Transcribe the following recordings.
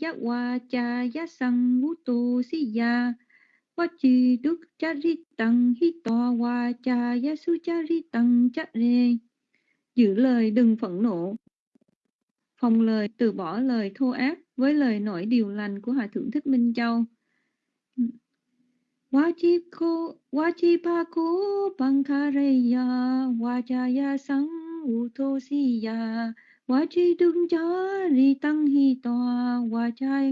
yat wa cha ya sang vũ tu si ya wa chi đức cha ri tăng hi to wa cha ya su cha ri tăng cha re giữ lời đừng phẫn nộ. Phòng lời, từ bỏ lời thô ác với lời nổi điều lành của hòa thượng thích minh châu. Wachiko Wachipako Pankareya Wachaya Sang và chỉ tung chà ri tăng hi tỏa và cha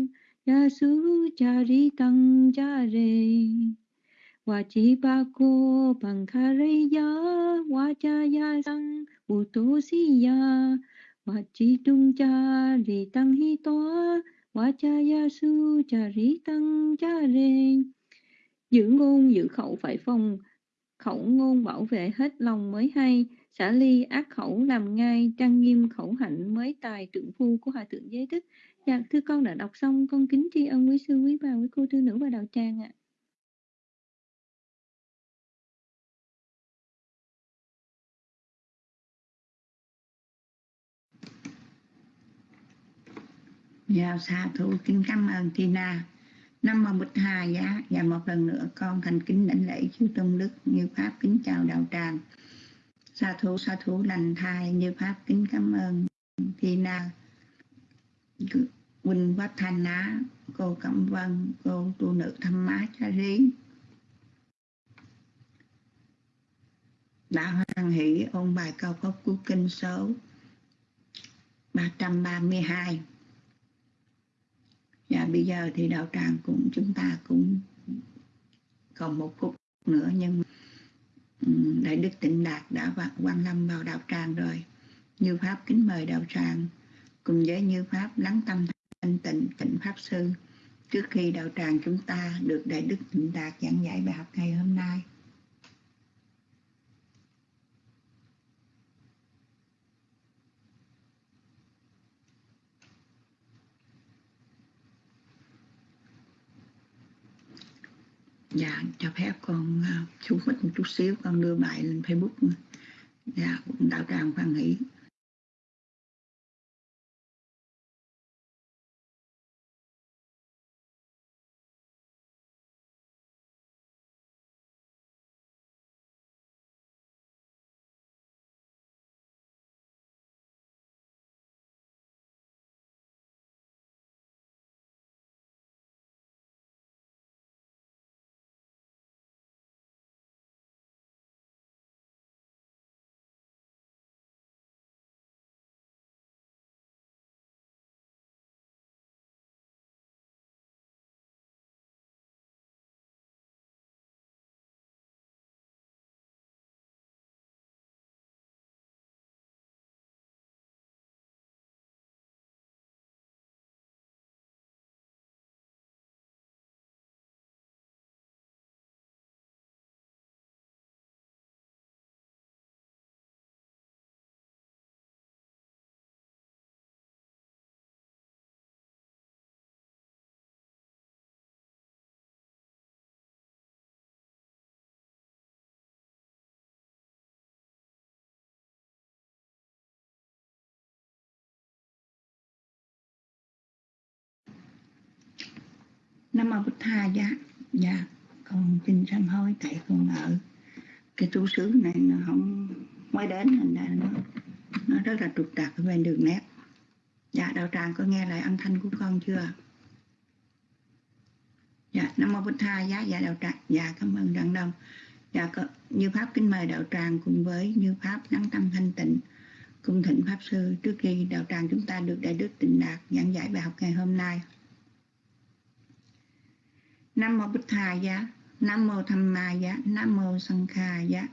ya su chà ri tăng Utosiya chi ba Hitoa Wachaya kha re ya Wachipako cha ya Sang Utosiya Wachidungcha Ritang cha ya Su cha ri tăng cha re. Giữ ngôn giữ khẩu phải phòng, khẩu ngôn bảo vệ hết lòng mới hay, xả ly ác khẩu làm ngay, trang nghiêm khẩu hạnh mới tài trượng phu của Hòa Thượng Giới Đức. Dạ, thưa con đã đọc xong, con kính tri ân quý sư, quý bà, quý cô thư nữ và đạo tràng ạ. Dạ, xa thủ kính cảm ơn Tina. Năm mà Bích Hà giá và một lần nữa con thành kính đảnh lễ chư tôn đức như pháp kính chào đạo tràng. Sa thú sa thú lành thai như pháp. Kính cảm ơn thì Na Quỳnh Quách thành Á, cô Cẩm Vân, cô tu nữ thăm má cha rí. Đã hoan hỷ ôn bài cao cấp của kinh số 332 và bây giờ thì đạo tràng cũng, chúng ta cũng còn một phút nữa, nhưng Ừ, đại Đức Tịnh Đạt đã quan lâm vào đạo tràng rồi. Như Pháp kính mời đạo tràng, cùng với Như Pháp lắng tâm thanh tịnh tịnh Pháp Sư, trước khi đạo tràng chúng ta được Đại Đức Tịnh Đạt giảng giải bài học ngày hôm nay. Dạ, cho phép con à, uh, mất một chút xíu, con đưa bài lên Facebook. Dạ, đạo tràng khoan hỷ. Nam Mô Bích Tha dạ. Dạ con xin sám hối tại con ở. Cái trú xứ này nó không mới đến thành ra nó nó rất là trục trặc ở bên đường nét. Dạ đạo tràng có nghe lại âm thanh của con chưa? Dạ nam mô bích tha giá dạ đạo tràng. Dạ cảm ơn đặng đông. Dạ có, như pháp kính mời đạo tràng cùng với như pháp nắng tâm thanh tịnh cung thịnh pháp sư. Trước khi đạo tràng chúng ta được đại đức tịnh đạt giảng giải bài học ngày hôm nay Nam mô Bích Thà giá, Nam mô Tham Ma giá, Nam mô Sanh Kha giá.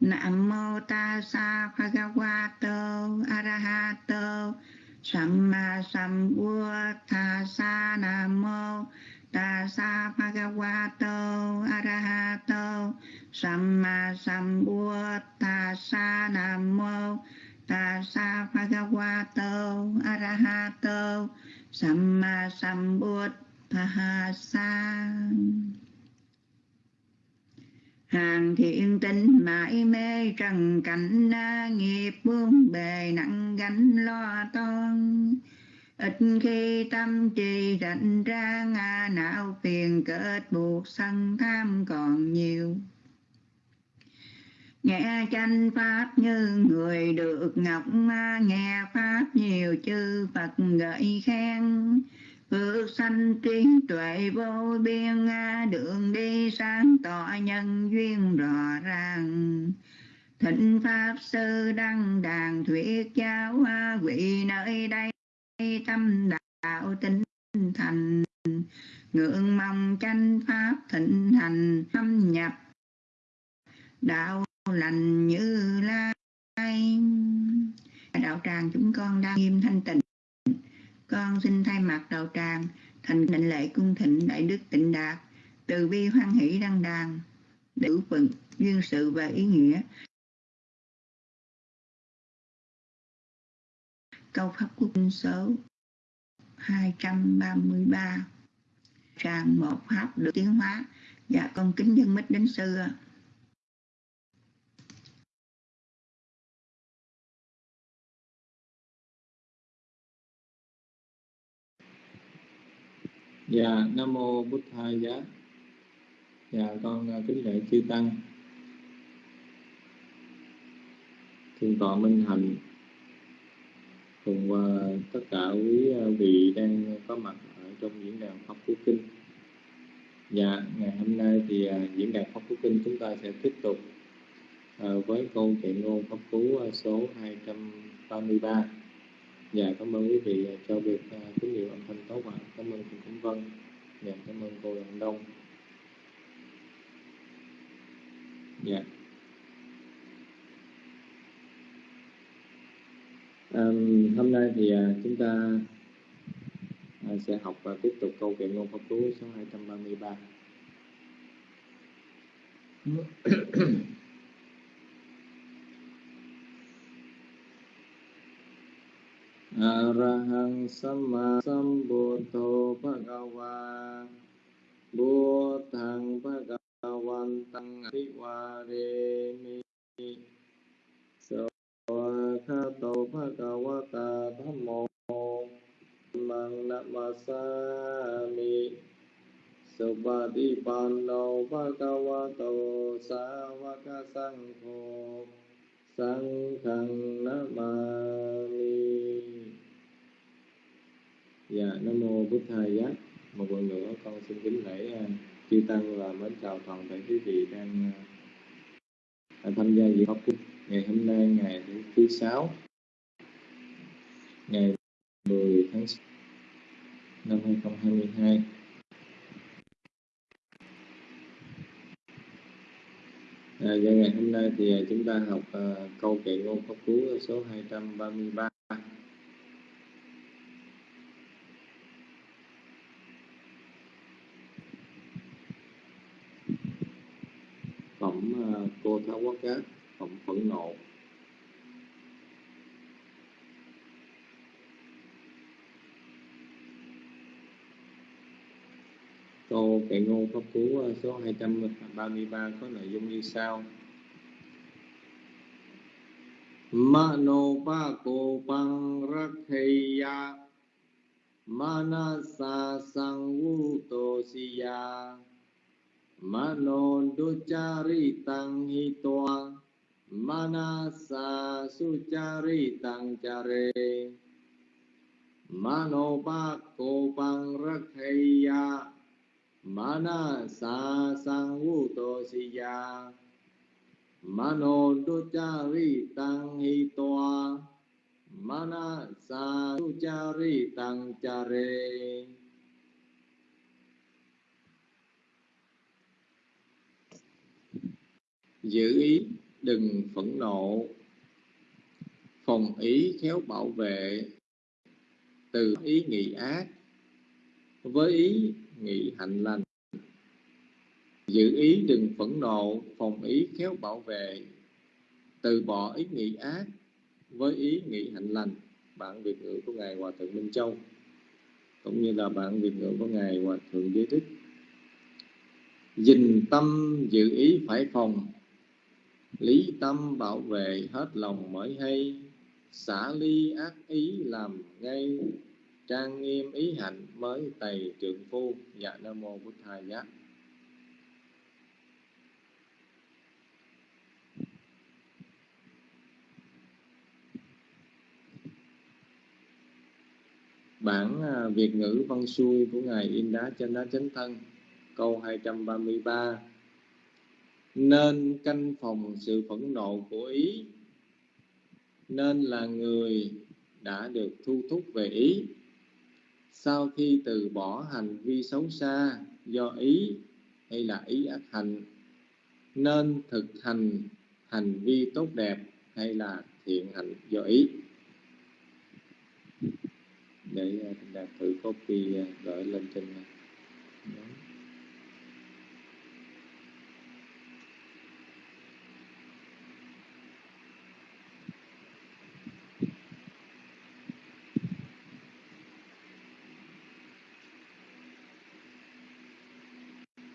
Nam mô Ta Sa Bhagavato Arahato Samma Sambuddhassa Nam mô. Ta Sa Bhagavato Arahato Samma Sambuddhassa Nam mô. Ta Sa Bhagavato Arahato Samma Sambuddhassa Phahasa Hàng thiện tinh mãi mê trần cảnh na nghiệp buông bề nặng gánh lo toan. Ít khi tâm trì rảnh ra, ngã não phiền kết buộc sân tham còn nhiều. Nghe chánh pháp như người được ngọc nghe pháp nhiều chư phật gợi khen phước sanh trí tuệ vô biên, đường đi sáng tỏ nhân duyên rõ ràng. Thịnh pháp sư đăng đàn thuyết giáo, quỷ nơi đây tâm đạo tinh thành. Ngưỡng mong tranh pháp thịnh hành, thâm nhập. Đạo lành như lai. Đạo tràng chúng con đang nghiêm thanh tịnh con xin thay mặt đầu tràng, thành định lệ cung thịnh đại đức tịnh đạt, từ bi hoan hỷ đăng đàn đủ phận duyên sự và ý nghĩa. Câu pháp quốc số 233 tràng một pháp được tiến hóa và con kính dân mít đến xưa. Dạ, Nam Mô Bút thai Giá. Dạ, con à, kính lễ chư Tăng. Thiên tọa Minh Hạnh Cùng à, tất cả quý à, vị đang có mặt ở trong diễn đàn Pháp Phú Kinh. Dạ, ngày hôm nay thì diễn đàn Pháp Phú Kinh chúng ta sẽ tiếp tục với câu chuyện ngôn Pháp Phú số 233 Dạ, cảm ơn quý vị cho việc uh, tín hiệu âm thanh tốt ạ. Cảm ơn cô Cẩm Vân. Dạ, cảm ơn cô Đặng Đông. Dạ. Um, hôm nay thì uh, chúng ta uh, sẽ học và tiếp tục câu kệ ngôn pháp cú số 233. อะรหังสัมมาสัมพุทโธภะคะวาบุตังภะคะวันตังอภิวาเรมิสวะคาโตภะคะวตาธัมโมมังนะมาสามิสุปฏิปันโนภะคะวโตสาวกสังโฆสังฆังนะมามิ Dạ, Nam Mô Bút Thầy Giác Một lần nữa con xin kính lễ à, chư Tăng và mến chào toàn thể quý vị đang à, tham gia diễn học ngày hôm nay ngày thứ sáu ngày 10 tháng 6 năm 2022 À, và ngày hôm nay thì à, chúng ta học uh, câu kệ ngôn pháp cú số 233 phẩm ờ, cô tháo quá cát phẩm phẫn nộ câu kệ ngôn pháp cú ờ, số 233 ờ, có nội dung như sau. Mano pa ko pang rakheya Manasa sang vu to siya Mano ducari tang hitoa Manasa sucari tang chare Mano bako ko pang rakheya Mana sa sang vu tô si ya Mano đô tang ri Manasa sucari tang Mana sa tu cha ri tăng cha re Giữ ý, đừng phẫn nộ. Phòng ý khéo bảo vệ. Từ ý nghĩ ác, Với ý nghị hạnh lành. Giữ ý, đừng phẫn nộ. Phòng ý khéo bảo vệ. Từ bỏ ý nghĩ ác, với ý nghĩ hạnh lành. Bản việt ngữ của ngài hòa thượng minh châu, cũng như là bản việt ngữ của ngài hòa thượng giới đức dình tâm giữ ý phải phòng lý tâm bảo vệ hết lòng mới hay, xả ly ác ý làm ngay. Trang nghiêm ý hạnh mới tày trượng phu. Dạ nam mô bút thầy giác. Bản à, Việt ngữ văn xuôi của Ngài In Đá trên Đá Chánh Thân, Câu 233 nên canh phòng sự phẫn nộ của ý. Nên là người đã được thu thúc về ý. Sau khi từ bỏ hành vi xấu xa do ý, hay là ý ác hành, Nên thực hành hành vi tốt đẹp hay là thiện hành do ý. Để đạt thử copy uh, gửi lên trên này.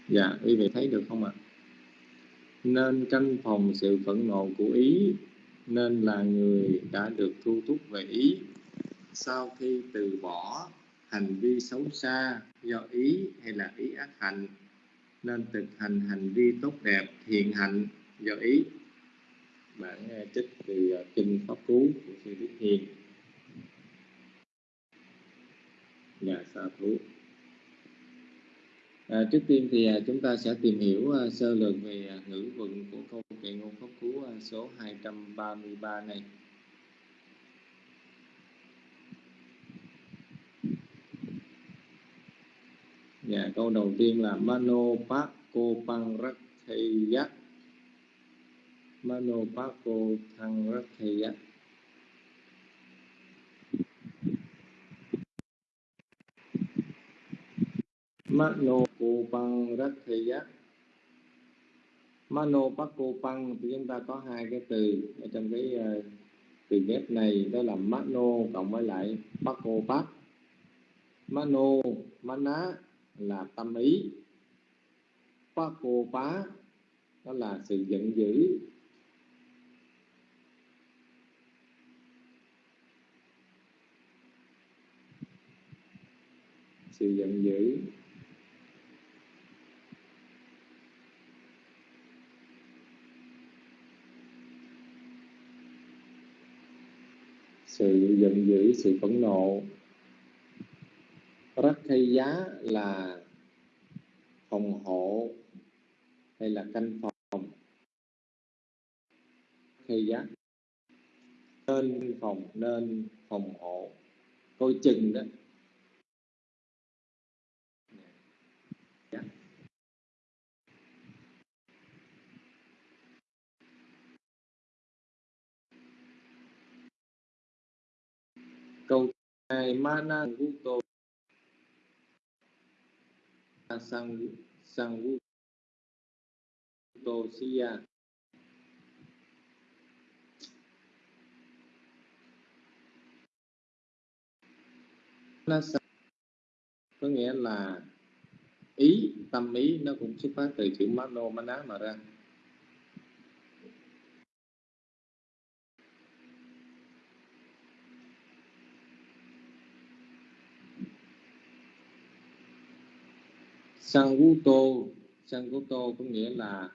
Dạ, quý vị thấy được không ạ? À? Nên canh phòng sự phẫn nộ của ý, nên là người đã được thu thúc về ý sau khi từ bỏ hành vi xấu xa do ý hay là ý ác hạnh nên thực hành hành vi tốt đẹp thiện hạnh do ý bản trích từ ờ, kinh pháp cú của sư đức hiền nhà sa thú à, trước tiên thì à, chúng ta sẽ tìm hiểu à, sơ lược về à, ngữ vựng của câu kệ ngôn pháp cú à, số 233 này. Dạ, câu đầu tiên là Mano Pakko Pangratheyat Mano Pakko Pangratheyat Mano Păng Giác Mano Pakko Păng thì chúng ta có hai cái từ ở trong cái uh, từ ghép này đó là Mano cộng với lại Pakko Pak Mano Mana là tâm ý. Phá pá đó là sự giận dữ. Sự giận dữ. Sự giận dữ, sự phẫn nộ. Rất giá là phòng hộ hay là canh phòng? Hay giá? Nên phòng nên phòng hộ. Coi chừng đó dạ câu hai mana guto à, sang sang Tosia có nghĩa là ý, tâm ý nó cũng xuất phát từ chữ mano maná mà ra. Sanguto Sanguto có nghĩa là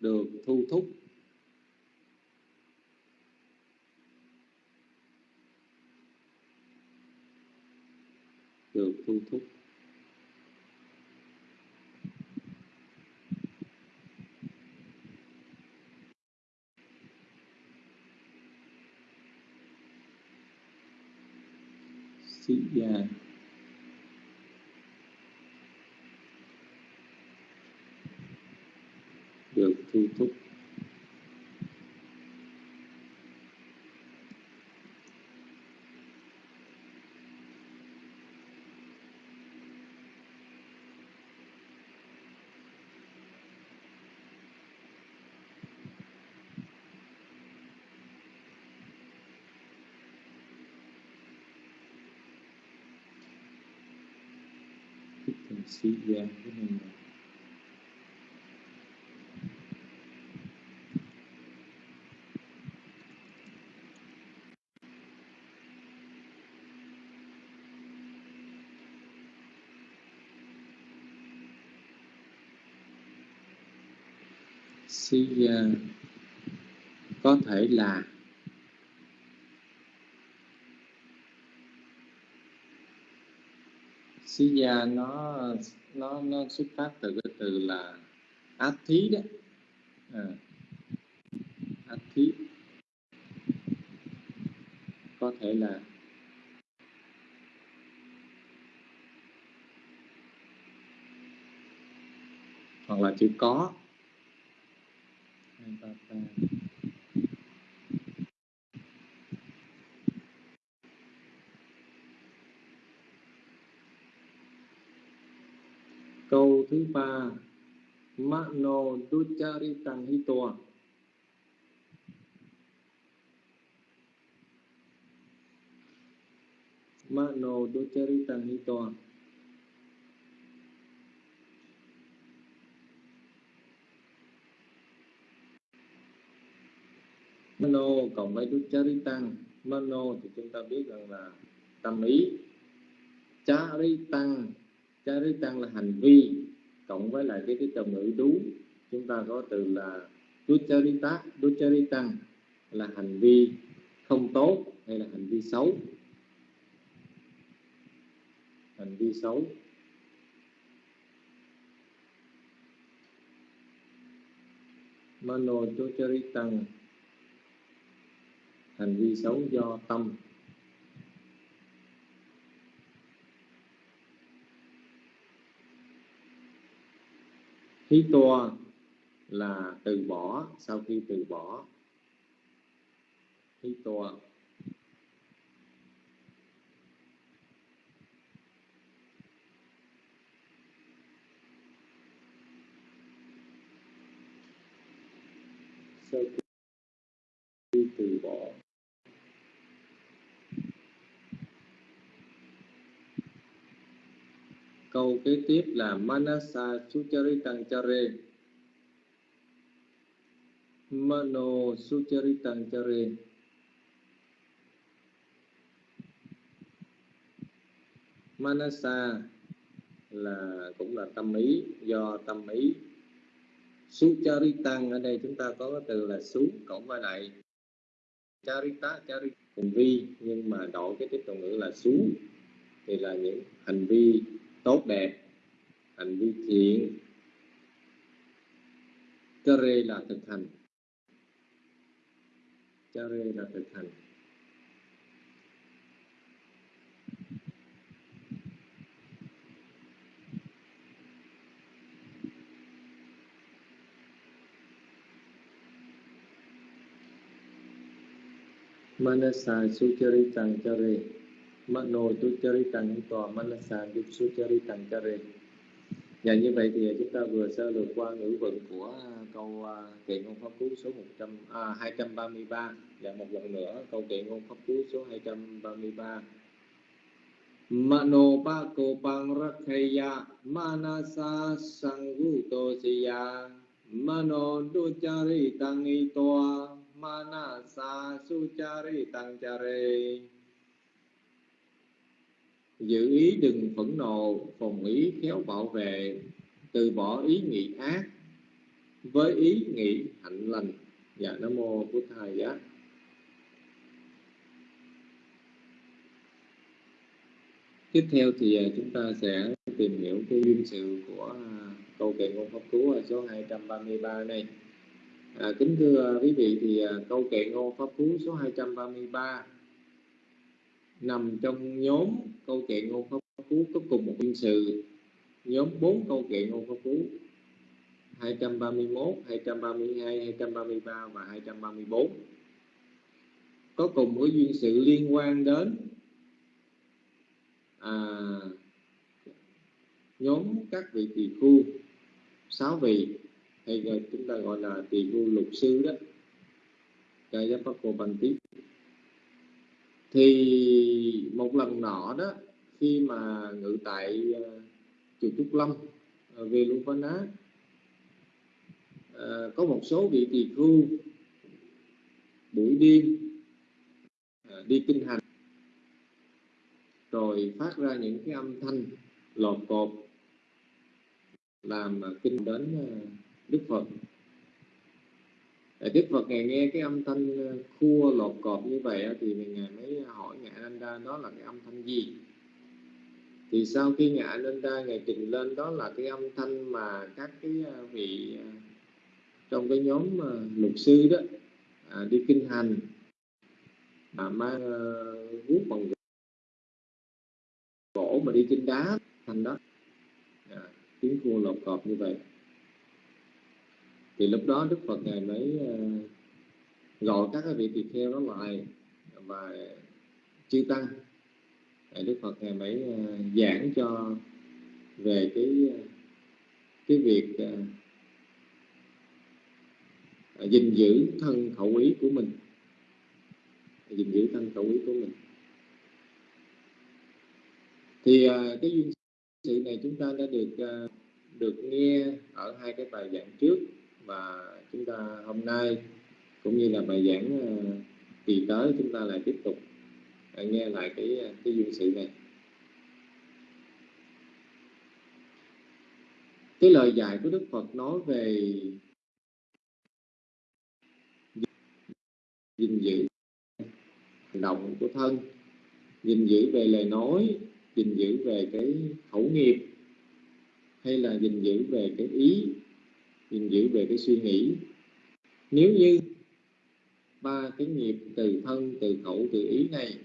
được thu thúc được thu thúc sĩ yeah. can see yeah, cái này là có thể là Siya nó nó nó xuất phát từ cái từ là át thí đó. À, át thí. Có thể là hoặc là chữ có. Hai ba ba câu thứ ba mano ducharitang hitoa mano ducharitang hitoa mano cộng với ducharitang mano thì chúng ta biết rằng là tâm ý. Charitang charitang là hành vi cộng với lại cái cái từ ngữ đú, chúng ta có từ là ducharita. Ducharitan là hành vi không tốt hay là hành vi xấu? Hành vi xấu. Mano ducharitan hành vi xấu do tâm. Hí tua là từ bỏ, sau khi từ bỏ Hí tua sau khi từ bỏ câu kế tiếp là manasa sucharitang chare mano sucharitang chare manasa là cũng là tâm ý, do tâm ý. Sucharitang ở đây chúng ta có cái từ là xú cộng với lại charita charita hành vi, nhưng mà đổi cái tiếp tục ngữ là xú thì là những hành vi tốt đẹp hành vi thiện Chare là thực hành Chare là thực hành Manasa Sucharitang tu Mano Tucharitang Tòa Manasa Sucharitang Chare Dạ như vậy thì chúng ta vừa sơ lược qua ngữ vận của câu à, kệ ngôn pháp cú số 100, à, 233 Và một lần nữa câu kệ ngôn pháp cú số 233 Mano pa ko pang rakhaya manasa sangutosiya mano duchari tăng toa manasa suchari tăng giữ ý đừng phẫn nộ phòng ý khéo bảo vệ từ bỏ ý nghĩ ác. Với ý nghĩ hạnh lành dạ nam mô của thầy giá. Tiếp theo thì à, chúng ta sẽ tìm hiểu cái duyên sự của à, câu kệ ngôn pháp cú số 233 này. À, kính thưa à, quý vị thì câu kệ ngôn pháp cú số 233 nằm trong nhóm câu chuyện ngôn pháp cú có cùng một duyên sự nhóm bốn câu chuyện ngôn pháp cú 231, 232, 233 và 234 có cùng một duyên sự liên quan đến à, nhóm các vị tỳ khu sáu vị hay là chúng ta gọi là tỳ khu lục sư đó. Kayapakobhanti thì một lần nọ đó, khi mà ngự tại ờ, chùa Trúc Lâm ờ, về luân văn á có một số vị tỳ khu buổi đêm ờ, đi kinh hành, rồi phát ra những cái âm thanh lọt cột, làm kinh đến Đức Phật. Đức Phật ngài nghe cái âm thanh ờ, khua lột cọp như vậy thì ngài mới hỏi ngài Ananda đó là cái âm thanh gì? Thì sau khi ngài Ananda ngài trình lên đó là cái âm thanh mà các cái ờ, vị ờ, trong cái nhóm lục sư đó à, đi kinh hành mà mang uh, guốc bằng gỗ mà đi trên đá thành đó. À, tiếng khua lột cọp như vậy thì lúc đó đức phật ngài mới ờ, gọi các cái vị tỳ kheo đó lại và chư tăng. Đức phật ngài mới ờ, giảng cho về cái cái việc ờ, gìn giữ thân khẩu ý của mình. Gìn giữ thân khẩu ý của mình. Thì cái duyên sự này chúng ta đã được được nghe ở hai cái bài giảng trước và chúng ta hôm nay cũng như là bài giảng ờ, kỳ tới chúng ta lại tiếp tục à, nghe lại cái ờ, cái duyên sự này. Cái lời dạy của Đức Phật nói về gìn giữ hành động của thân, gìn giữ về lời nói, gìn giữ về cái khẩu nghiệp, hay là gìn giữ về cái ý gìn giữ về cái suy nghĩ. Nếu như ba cái nghiệp từ thân từ khẩu từ ý này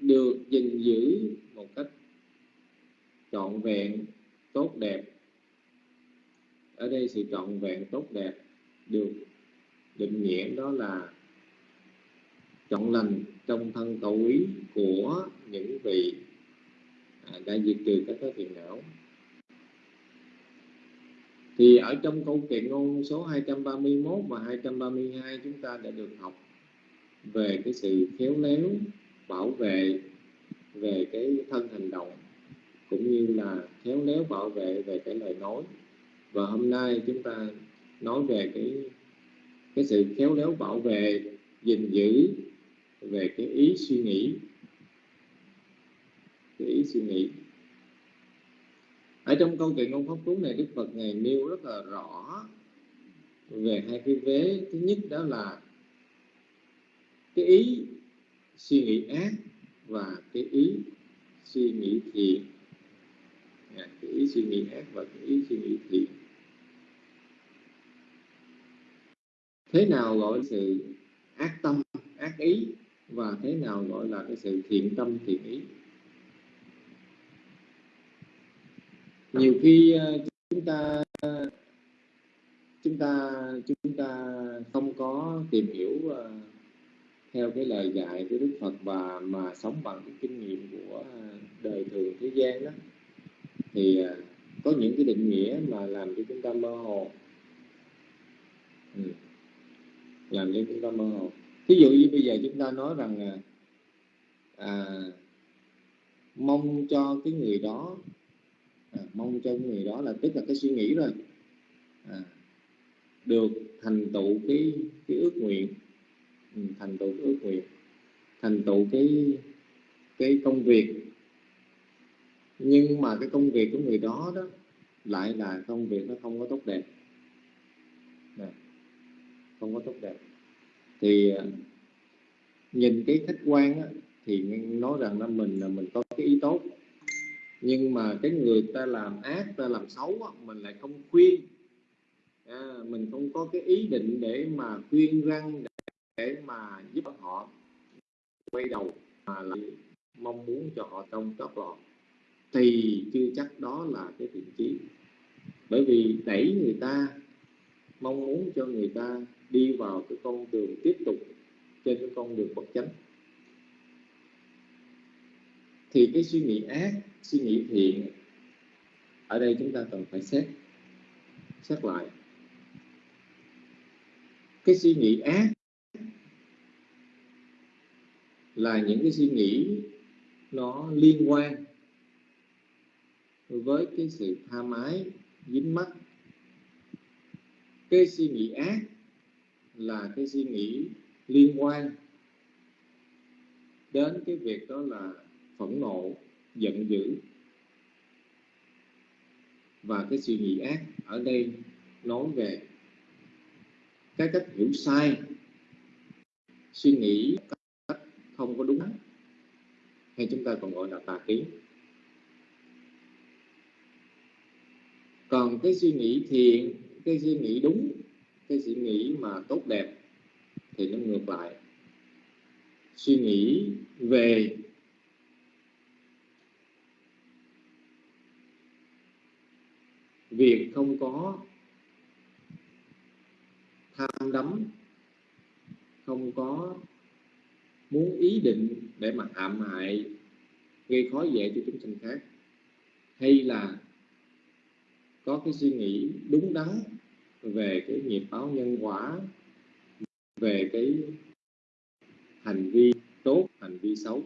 được gìn giữ một cách trọn vẹn tốt đẹp ở đây sự trọn vẹn tốt đẹp được định nghĩa đó là trọn lành trong thân cầu ý của những vị à, đã diệt trừ các cái phiền não thì ở trong câu kệ ngôn số 231 và 232 chúng ta đã được học về cái sự khéo léo, bảo vệ về cái thân hành động, cũng như là khéo léo bảo vệ về cái lời nói. Và hôm nay chúng ta nói về cái cái sự khéo léo bảo vệ, gìn giữ về cái ý suy nghĩ. Cái ý suy nghĩ ở trong câu chuyện ông pháp cú này đức phật ngài nêu rất là rõ về hai cái vế. Thứ nhất đó là cái ý suy nghĩ ác và cái ý suy nghĩ thiện. À, cái ý suy nghĩ ác và cái ý suy nghĩ thiện. Thế nào gọi sự ác tâm ác ý và thế nào gọi là cái sự thiện tâm thiện ý? Nhiều khi ờ, chúng ta chúng ta chúng ta không có tìm hiểu ờ, theo cái lời dạy của Đức Phật và mà sống bằng cái kinh nghiệm của ờ, đời thường thế gian đó thì có những cái định nghĩa mà làm cho chúng ta mơ hồ ừ. làm cho chúng ta mơ hồ ví dụ như bây giờ chúng ta nói rằng à, mong cho cái người đó à, mong cho người đó là tức là cái suy nghĩ rồi à, được thành tựu cái cái ước nguyện. Ừ, thành tựu cái ước nguyện. Thành tựu cái cái công việc. Nhưng mà cái công việc của người đó đó lại là công việc nó không có tốt đẹp. Nè, không có tốt đẹp. Thì à, nhìn cái khách quan á, thì nói rằng là mình là mình có cái ý tốt nhưng mà cái người ta làm ác ta làm xấu á, mình lại không khuyên. À, mình không có cái ý định để mà khuyên răng để, để mà giúp họ quay đầu mà lại mong muốn cho họ trong chót lọt. Thì chưa chắc đó là cái thiện chí. Bởi vì đẩy người ta mong muốn cho người ta đi vào cái con đường tiếp tục trên cái con đường bất chánh. Thì cái suy nghĩ ác suy nghĩ thiện ở đây chúng ta cần phải xét xét lại. Cái suy nghĩ ác là những cái suy nghĩ nó liên quan với cái sự tha mái, dính mắt cái suy nghĩ ác là cái suy nghĩ liên quan đến cái việc đó là phẫn nộ giận dữ. Và cái suy nghĩ ác ở đây nói về cái cách hiểu sai. Suy nghĩ cách không có đúng hay chúng ta còn gọi là tà kiến. Còn cái suy nghĩ thiện cái suy nghĩ đúng, cái suy nghĩ mà tốt đẹp thì nó ngược lại. Suy nghĩ về việc không có tham đắm, không có muốn ý định để mà hãm hại, gây khó dễ cho chúng sinh khác, hay là có cái suy nghĩ đúng đắn về cái nghiệp báo nhân quả, về cái hành vi tốt, hành vi xấu,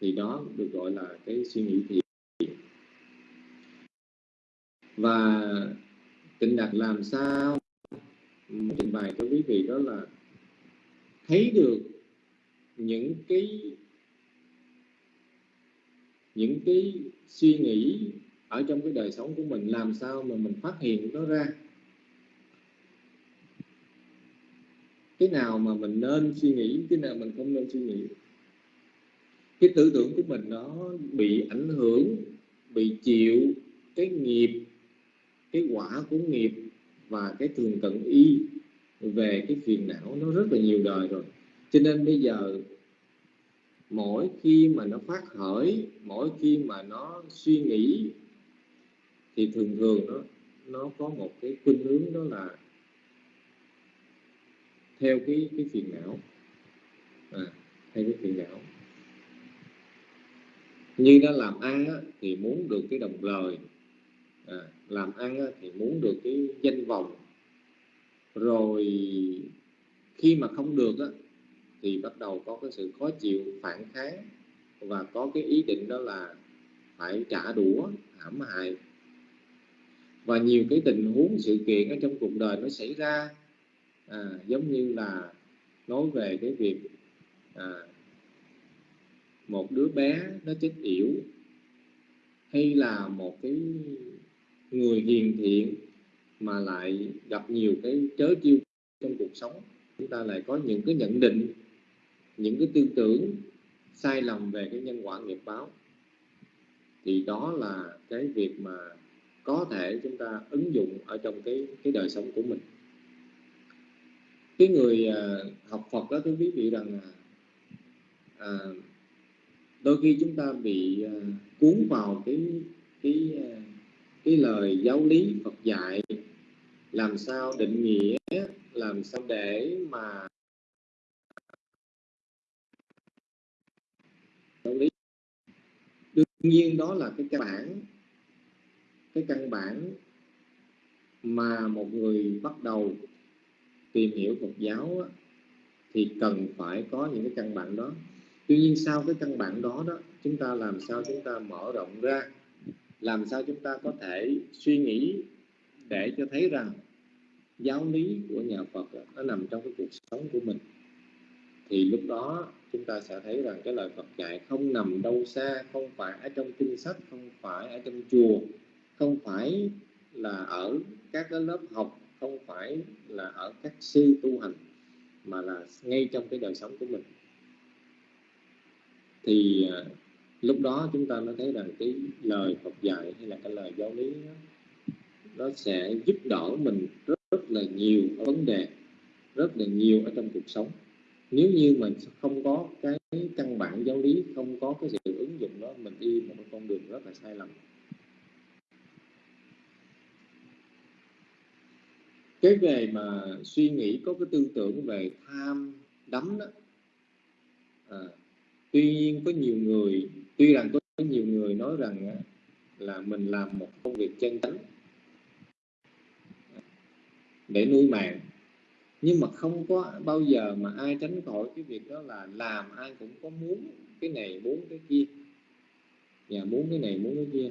thì đó được gọi là cái suy nghĩ thiện và tịnh đạt làm sao? Trình bày cho quý vị đó là thấy được những cái những cái suy nghĩ ở trong cái đời sống của mình, làm sao mà mình phát hiện nó ra? Cái nào mà mình nên suy nghĩ, cái nào mình không nên suy nghĩ? Cái tư tưởng của mình nó bị ảnh hưởng, bị chịu cái nghiệp cái quả của nghiệp và cái thường cận y về cái phiền não nó rất là nhiều đời rồi. Cho nên bây giờ mỗi khi mà nó phát khởi mỗi khi mà nó suy nghĩ thì thường thường nó nó có một cái khuynh hướng đó là theo cái cái phiền não. À, theo cái phiền não. Như nó làm ăn á, thì muốn được cái đồng lời à, làm ăn á, thì muốn được cái danh vọng. Rồi khi mà không được á, thì bắt đầu có cái sự khó chịu phản kháng và có cái ý định đó là phải trả đũa hãm hại. Và nhiều cái tình huống sự kiện ở trong cuộc đời nó xảy ra à, giống như là nói về cái việc à, một đứa bé nó chết yểu hay là một cái người hiền thiện mà lại gặp nhiều cái chớ chiêu trong cuộc sống. Chúng ta lại có những cái nhận định những cái tư tưởng sai lầm về cái nhân quả nghiệp báo. Thì đó là cái việc mà có thể chúng ta ứng dụng ở trong cái cái đời sống của mình. Cái người à, học Phật đó tôi biết vị rằng à, đôi khi chúng ta bị à, cuốn vào cái cái à, cái lời giáo lý Phật dạy, làm sao định nghĩa, làm sao để mà giáo lý? Đương nhiên đó là cái căn bản, cái căn bản mà một người bắt đầu tìm hiểu Phật giáo thì cần phải có những cái căn bản đó. Tuy nhiên sau cái căn bản đó đó, chúng ta làm sao chúng ta mở rộng ra? Làm sao chúng ta có thể suy nghĩ để cho thấy rằng giáo lý của nhà Phật nó nằm trong cái cuộc sống của mình? Thì lúc đó chúng ta sẽ thấy rằng cái lời Phật dạy không nằm đâu xa, không phải ở trong kinh sách, không phải ở trong chùa, không phải là ở các cái lớp học, không phải là ở các sư tu hành, mà là ngay trong cái đời sống của mình. Thì à, lúc đó chúng ta mới thấy rằng cái lời Phật dạy hay là cái lời giáo lý đó, nó sẽ giúp đỡ mình rất, rất là nhiều vấn đề rất là nhiều ở trong cuộc sống. Nếu như mình không có cái căn bản giáo lý không có cái sự ứng dụng đó mình đi một con đường rất là sai lầm. Cái về mà suy nghĩ có cái tư tưởng về tham đắm đó à, tuy nhiên có nhiều người, tuy rằng có nhiều người nói rằng là mình làm một công việc chân chánh để nuôi mạng, nhưng mà không có bao giờ mà ai tránh khỏi cái việc đó là làm ai cũng có muốn cái này, muốn cái kia, và muốn cái này, muốn cái kia.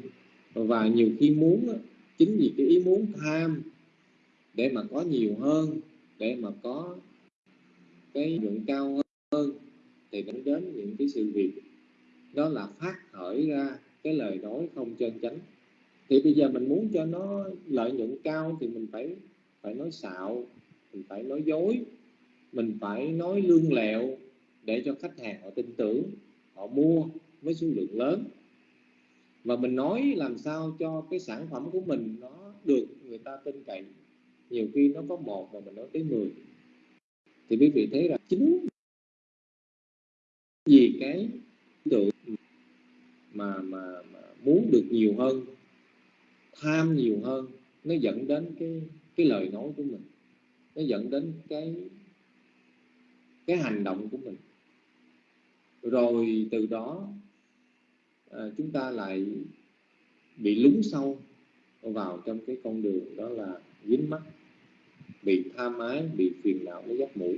Và nhiều khi muốn chính vì cái ý muốn tham để mà có nhiều hơn, để mà có cái lượng cao hơn thì nó đến những cái sự việc đó là phát khởi ra cái lời nói không chân chánh. Thì bây giờ mình muốn cho nó lợi nhuận cao thì mình phải phải nói xạo, mình phải nói dối, mình phải nói lương lẹo để cho khách hàng họ tin tưởng, họ mua với số lượng lớn. Và mình nói làm sao cho cái sản phẩm của mình nó được người ta tin cậy, nhiều khi nó có một mà mình nói tới 10 thì quý vị thấy là chính vì cái tượng mà, mà mà muốn được nhiều hơn tham nhiều hơn nó dẫn đến cái cái lời nói của mình. Nó dẫn đến cái cái hành động của mình. Rồi từ đó à, chúng ta lại bị lún sâu vào trong cái con đường đó là dính mắt bị tham ái bị phiền não nó dắt mũi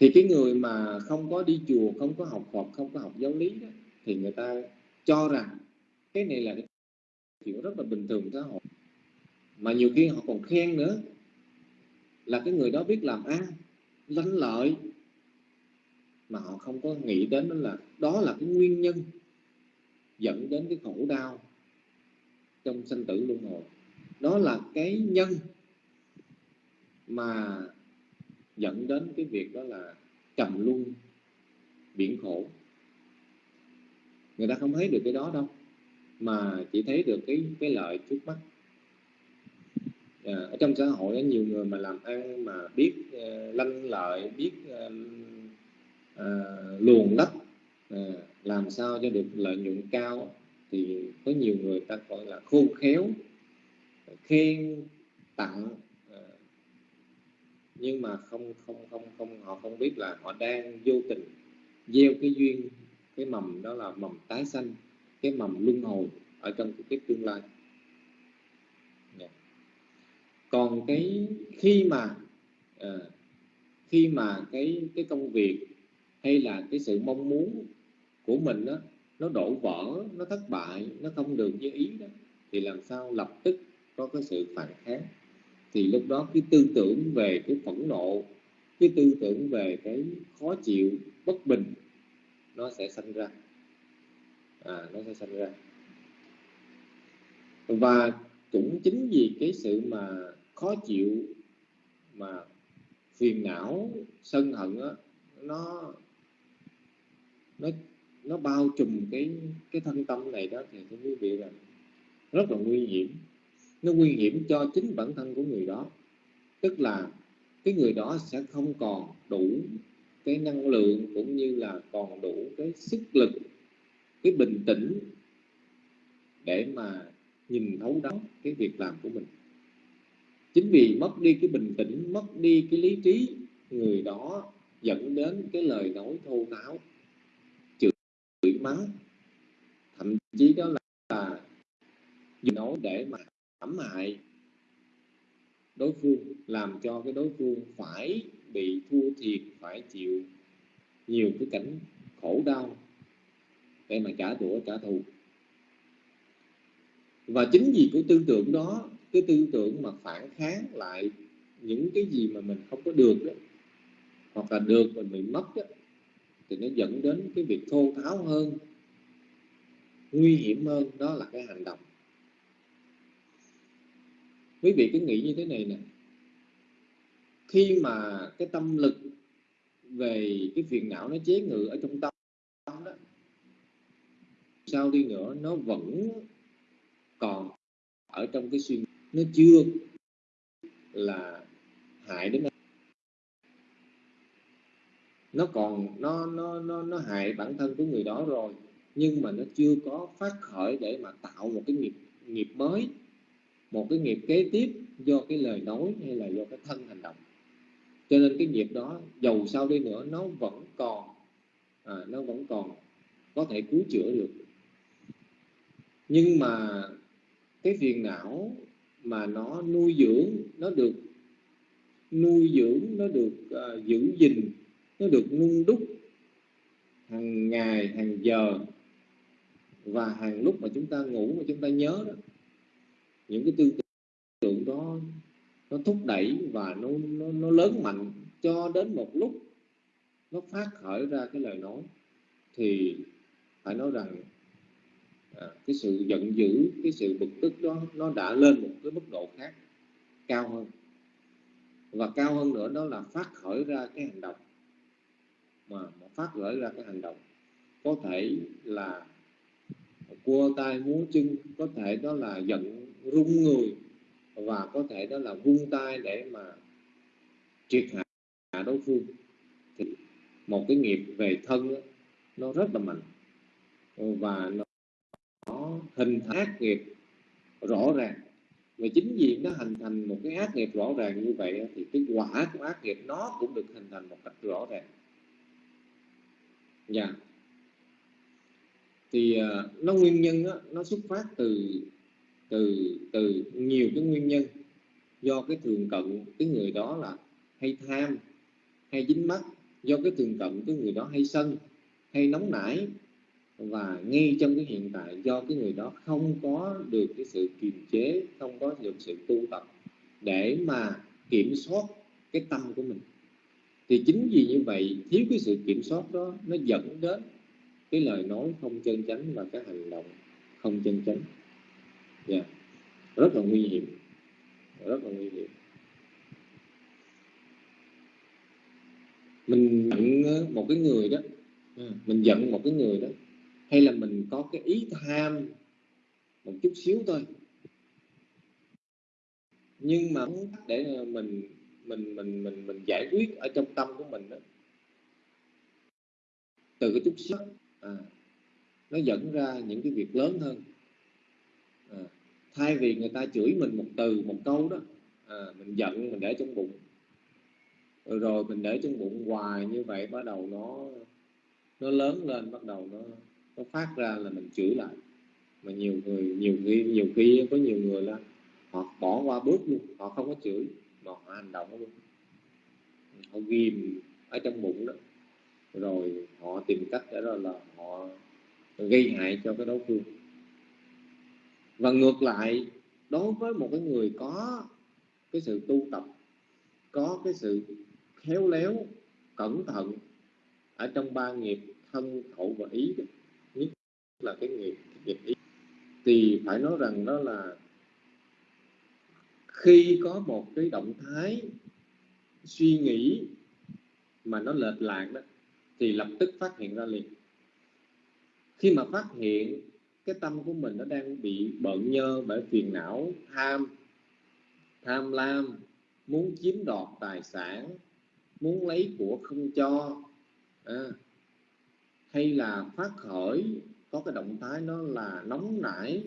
thì cái người mà không có đi chùa không có học Phật không có học giáo lý đó, thì người ta cho rằng cái này là cái chuyện rất là bình thường xã hội. Mà nhiều khi họ còn khen nữa là cái người đó biết làm ăn lanh lợi mà họ không có nghĩ đến đó là đó là cái nguyên nhân dẫn đến cái khổ đau trong sanh tử luân hồi. Đó là cái nhân mà dẫn đến cái việc đó là trầm luân biển khổ. Người ta không thấy được cái đó đâu mà chỉ thấy được cái cái lợi trước mắt. À, ở trong xã hội có nhiều người mà làm ăn mà biết uh, lanh lợi biết uh, uh, luồn lách uh, à, làm sao cho được lợi nhuận cao thì có nhiều người ta gọi là khôn khéo khen tặng nhưng mà không không không không họ không biết là họ đang vô tình gieo cái duyên cái mầm đó là mầm tái sanh cái mầm luân hồi ở trong cái tương lai. Dạ. Còn cái khi mà uh, khi mà cái cái công việc hay là cái sự mong muốn của mình đó nó đổ vỡ nó thất bại nó không được như ý đó thì làm sao lập tức có cái sự phản kháng? Thì lúc đó cái tư tưởng về cái phẫn nộ cái tư tưởng về cái khó chịu bất bình nó sẽ sinh ra. À, nó sẽ sinh ra. Và cũng chính vì cái sự mà khó chịu mà phiền não sân hận á nó nó nó bao trùm cái cái thân tâm này đó thì thưa quý vị là rất là nguy hiểm nó nguy hiểm cho chính bản thân của người đó. Tức là cái người đó sẽ không còn đủ cái năng lượng cũng như là còn đủ cái sức lực cái bình tĩnh để mà nhìn thấu đáo cái việc làm của mình. Chính vì mất đi cái bình tĩnh mất đi cái lý trí người đó dẫn đến cái lời nói thô tháo chửi mắng thậm chí đó là, là dùng nói để mà hãm hại đối phương làm cho cái đối phương phải bị thua thiệt phải chịu nhiều cái cảnh khổ đau. Để mà trả đũa trả thù. Và chính vì cái tư tưởng đó cái tư tưởng mà phản kháng lại những cái gì mà mình không có được đó hoặc là được mà mình mất đó, thì nó dẫn đến cái việc thô tháo hơn nguy hiểm hơn đó là cái hành động quý vị cứ nghĩ như thế này nè. Khi mà cái tâm lực về cái phiền não nó chế ngự ở trong tâm đó, sao đi nữa, nó vẫn còn ở trong cái suy nghĩ. Nó chưa là hại đến nó còn, nó nó nó nó hại bản thân của người đó rồi, nhưng mà nó chưa có phát khởi để mà tạo một cái nghiệp nghiệp mới một cái nghiệp kế tiếp do cái lời nói hay là do cái thân hành động. Cho nên cái nghiệp đó dầu sao đi nữa nó vẫn còn à, nó vẫn còn có thể cứu chữa được. Nhưng mà cái phiền não mà nó nuôi dưỡng nó được nuôi dưỡng nó được uh, giữ gìn nó được nung đúc hàng ngày hàng giờ. Và hàng lúc mà chúng ta ngủ mà chúng ta nhớ đó những cái tư tưởng đó nó thúc đẩy và nó, nó, nó lớn mạnh cho đến một lúc nó phát khởi ra cái lời nói thì phải nói rằng à, cái sự giận dữ cái sự bực tức đó nó đã lên một cái mức độ khác cao hơn. Và cao hơn nữa đó là phát khởi ra cái hành động. Mà, mà phát khởi ra cái hành động có thể là cua tay múa chân có thể đó là giận rung người và có thể đó là vung tay để mà triệt hạ đối phương. Thì một cái nghiệp về thân đó, nó rất là mạnh. Và nó, nó hình thành ác nghiệp rõ ràng. Và chính vì nó hình thành một cái ác nghiệp rõ ràng như vậy thì cái quả của ác nghiệp nó cũng được hình thành một cách rõ ràng. Dạ. Yeah. thì uh, nó nguyên nhân đó, nó xuất phát từ từ từ nhiều cái nguyên nhân do cái thường cận cái người đó là hay tham, hay dính mắt, do cái thường cận cái người đó hay sân, hay nóng nảy. Và ngay trong cái hiện tại do cái người đó không có được cái sự kiềm chế, không có được sự tu tập để mà kiểm soát cái tâm của mình. Thì chính vì như vậy, thiếu cái sự kiểm soát đó, nó dẫn đến cái lời nói không chân chánh và cái hành động không chân chánh yeah. Dạ. rất là nguy hiểm. Rất là nguy hiểm. Mình giận một cái người đó. Ừ, mình giận một cái người đó. Hay là mình có cái ý tham một chút xíu thôi. Nhưng mà để mình mình mình mình mình giải quyết ở trong tâm của mình đó. Từ cái chút xíu. À, nó dẫn ra những cái việc lớn hơn thay vì người ta chửi mình một từ một câu đó à, mình giận mình để trong bụng. Rồi, rồi mình để trong bụng hoài như vậy bắt đầu nó nó lớn lên bắt đầu nó nó phát ra là mình chửi lại. Mà nhiều người nhiều khi nhiều khi có nhiều người là họ bỏ qua bước luôn họ không có chửi mà họ hành động luôn. Họ ghim ở trong bụng đó. Rồi họ tìm cách để rồi là họ gây hại cho cái đối phương và ngược lại, đối với một cái người có cái sự tu tập, có cái sự khéo léo, cẩn thận ở trong ba nghiệp thân khẩu và ý nhất là cái nghiệp nghiệp ý, thì phải nói rằng đó là khi có một cái động thái suy nghĩ mà nó lệch lạc đó, thì lập tức phát hiện ra liền. Khi mà phát hiện cái tâm của mình nó đang bị bận nhơ bởi phiền não tham tham lam muốn chiếm đoạt tài sản muốn lấy của không cho à, hay là phát khởi có cái động thái nó là nóng nảy.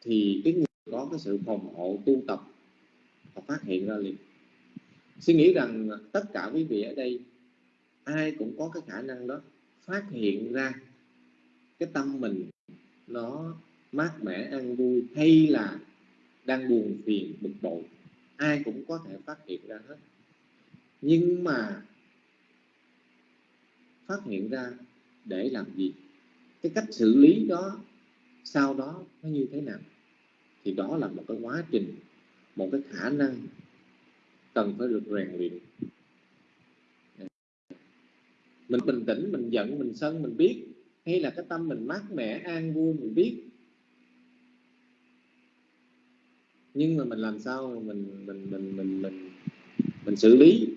Thì cái người có cái sự phòng hộ tu tập và phát hiện ra liền. Suy nghĩ rằng tất cả quý vị ở đây ai cũng có cái khả năng đó. Phát hiện ra cái tâm mình nó mát mẻ an vui, hay là đang buồn phiền, bực bội, ai cũng có thể phát hiện ra hết. Nhưng mà phát hiện ra để làm gì? Cái cách xử lý đó, sau đó nó như thế nào? Thì đó là một cái quá trình, một cái khả năng cần phải được rèn luyện mình bình tĩnh mình giận mình sân mình biết. Hay là cái tâm mình mát mẻ an vui mình biết. Nhưng mà mình làm sao mình mình mình mình mình mình xử lý?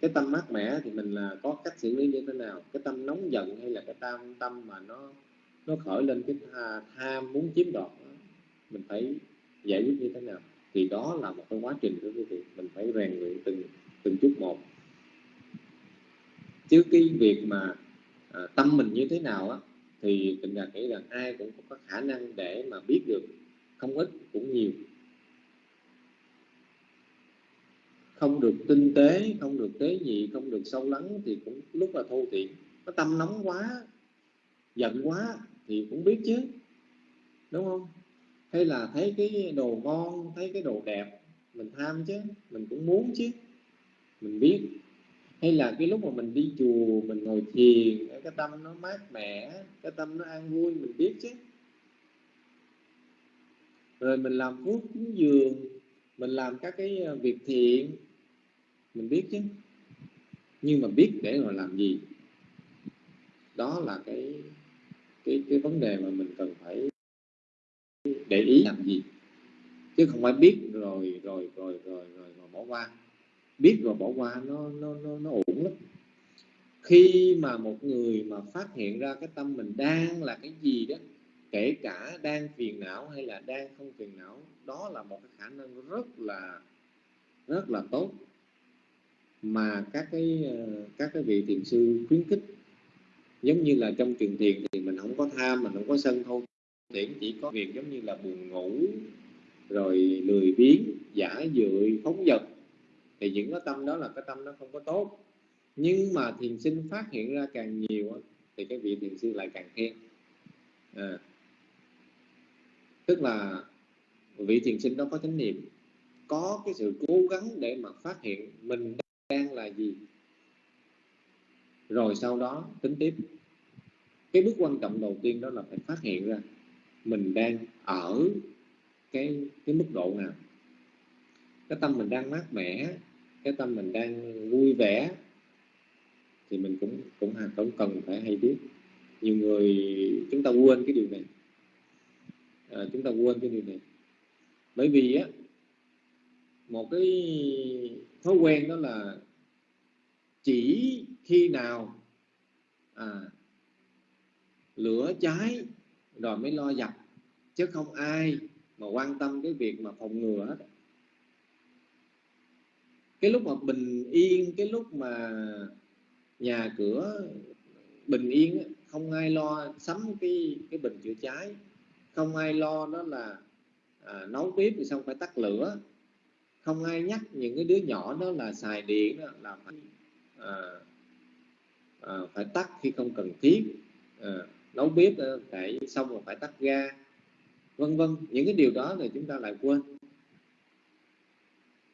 Cái tâm mát mẻ thì mình là có cách xử lý như thế nào? Cái tâm nóng giận hay là cái tâm tâm mà nó nó khởi lên cái tham muốn chiếm đoạt đó, mình phải giải quyết như thế nào? Thì đó là một cái quá trình của quý vị. Mình phải rèn luyện từng từng chút một chứ cái việc mà à, tâm mình như thế nào á thì tình là nghĩ rằng ai cũng có khả năng để mà biết được không ít cũng nhiều. Không được tinh tế không được tế nhị không được sâu lắng thì cũng lúc là thô tiện nó tâm nóng quá giận quá thì cũng biết chứ đúng không? Hay là thấy cái đồ ngon thấy cái đồ đẹp mình tham chứ mình cũng muốn chứ mình biết hay là cái lúc mà mình đi chùa mình ngồi thiền cái tâm nó mát mẻ cái tâm nó an vui mình biết chứ. Rồi mình làm phước cúng dường mình làm các cái ờ, việc thiện mình biết chứ. Nhưng mà biết để mà làm gì? Đó là cái cái cái vấn đề mà mình cần phải để ý làm gì. Chứ không phải biết rồi rồi rồi rồi rồi, rồi bỏ qua biết rồi bỏ qua nó nó nó, nó ổn lắm. Khi mà một người mà phát hiện ra cái tâm mình đang là cái gì đó kể cả đang phiền não hay là đang không phiền não đó là một cái khả năng rất là rất là tốt mà các cái ờ, các cái vị thiền sư khuyến khích. Giống như là trong truyền thiền thì mình không có tham mình không có sân thôi. Thiện chỉ có việc giống như là buồn ngủ rồi lười biếng giả dưỡi phóng dật thì những cái tâm đó là cái tâm nó không có tốt. Nhưng mà thiền sinh phát hiện ra càng nhiều thì cái vị thiền sư lại càng khen. À, tức là vị thiền sinh đó có chánh niệm có cái sự cố gắng để mà phát hiện mình đang là gì. Rồi sau đó tính tiếp. Cái bước quan trọng đầu tiên đó là phải phát hiện ra mình đang ở cái cái mức độ nào. Cái tâm mình đang mát mẻ cái tâm mình đang vui vẻ thì mình cũng cũng cũng cần phải hay biết. Nhiều người chúng ta quên cái điều này. À, chúng ta quên cái điều này. Bởi vì á một cái thói quen đó là chỉ khi nào à, lửa cháy rồi mới lo dập chứ không ai mà quan tâm cái việc mà phòng ngừa hết cái lúc mà bình yên cái lúc mà nhà cửa bình yên không ai lo sắm cái cái bình chữa cháy. Không ai lo đó là à, nấu bếp thì xong phải tắt lửa. Không ai nhắc những cái đứa nhỏ đó là xài điện đó là phải à, à, phải tắt khi không cần thiết. À, nấu bếp à, phải xong rồi phải tắt ga vân vân. Những cái điều đó thì chúng ta lại quên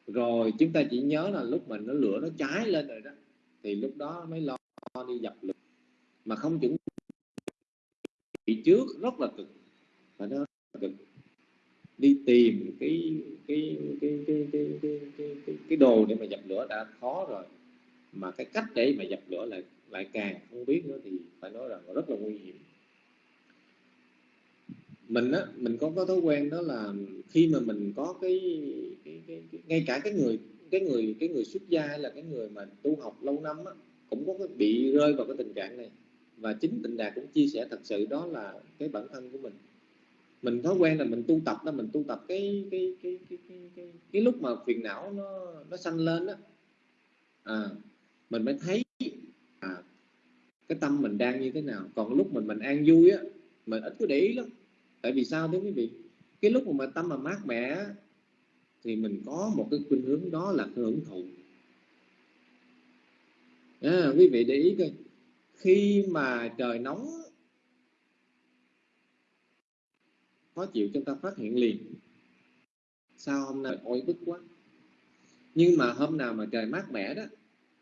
rồi chúng ta chỉ nhớ là lúc mình nó lửa nó cháy lên rồi đó thì lúc đó mới lo đi dập lửa. Mà không chuẩn bị trước rất là cực. Và nó cực. Đi tìm cái cái cái cái cái cái cái, cái, cái đồ để mà dập lửa đã khó rồi. Mà cái cách để mà dập lửa lại lại càng không biết nữa thì phải nói rằng rất là nguy hiểm mình á mình có có thói quen đó là khi mà mình có cái, cái, cái, cái ngay cả cái người cái người cái người xuất gia hay là cái người mà tu học lâu năm á, cũng có cái bị rơi vào cái tình trạng này. Và chính tịnh đạt cũng chia sẻ thật sự đó là cái bản thân của mình. Mình thói quen là mình tu tập đó mình tu tập cái cái cái cái cái, cái, cái lúc mà phiền não nó nó sanh lên đó à, mình mới thấy à, cái tâm mình đang như thế nào. Còn lúc mình mình an vui á mình ít có để ý lắm tại vì sao thưa quý vị? Cái lúc mà tâm mà mát mẻ thì mình có một cái khuynh hướng đó là hưởng thụ. À, quý vị để ý coi. Khi mà trời nóng khó chịu chúng ta phát hiện liền. Sao hôm nay ôi bức quá? Nhưng mà hôm nào mà trời mát mẻ đó